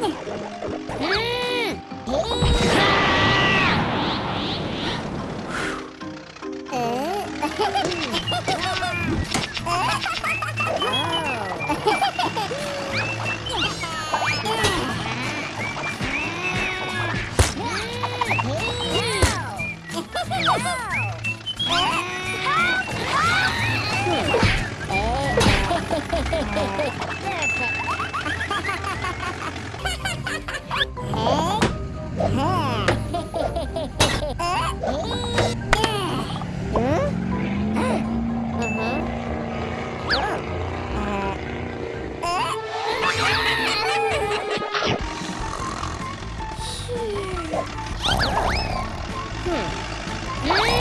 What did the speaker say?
Yeah! Hmm.